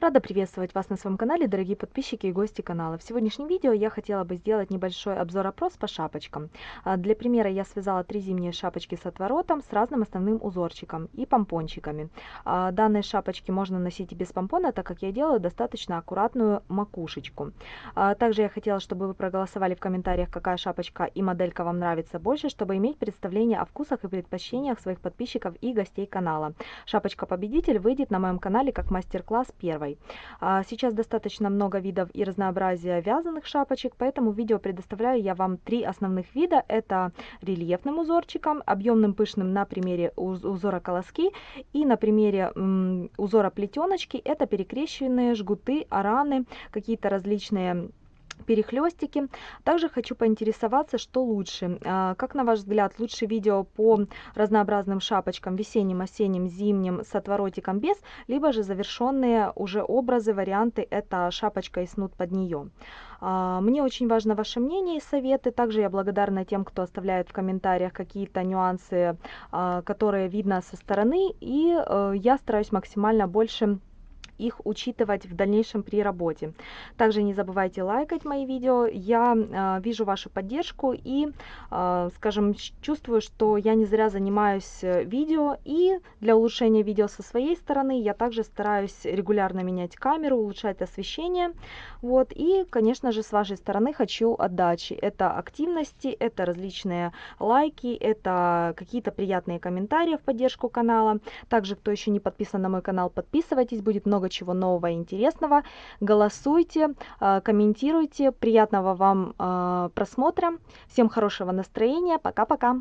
Рада приветствовать вас на своем канале, дорогие подписчики и гости канала. В сегодняшнем видео я хотела бы сделать небольшой обзор-опрос по шапочкам. А, для примера я связала три зимние шапочки с отворотом с разным основным узорчиком и помпончиками. А, данные шапочки можно носить и без помпона, так как я делаю достаточно аккуратную макушечку. А, также я хотела, чтобы вы проголосовали в комментариях, какая шапочка и моделька вам нравится больше, чтобы иметь представление о вкусах и предпочтениях своих подписчиков и гостей канала. Шапочка-победитель выйдет на моем канале как мастер-класс первой шапкой. А, сейчас достаточно много видов и разнообразия вязаных шапочек, поэтому в видео предоставляю я вам три основных вида. Это рельефным узорчиком, объемным пышным на примере узора колоски и на примере узора плетеночки. Это перекрещенные жгуты, араны, какие-то различные перехлестики. Также хочу поинтересоваться, что лучше. А, как на ваш взгляд, лучше видео по разнообразным шапочкам весенним, осенним, зимним с отворотиком без, либо же завершенные уже образы, варианты, это шапочка и снуд под нее. А, мне очень важно ваше мнение и советы. Также я благодарна тем, кто оставляет в комментариях какие-то нюансы, а, которые видно со стороны. И э, я стараюсь максимально больше их учитывать в дальнейшем при работе. Также не забывайте лайкать мои видео. Я э, вижу вашу поддержку и, э, скажем, чувствую, что я не зря занимаюсь э, видео. И для улучшения видео со своей стороны я также стараюсь регулярно менять камеру, улучшать освещение. Вот. И, конечно же, с вашей стороны хочу отдачи. Это активности, это различные лайки, это какие-то приятные комментарии в поддержку канала. Также, кто еще не подписан на мой канал, подписывайтесь. Будет много чего нового и интересного. Голосуйте, а, комментируйте. Приятного вам а, просмотра. Всем хорошего настроения. Пока-пока.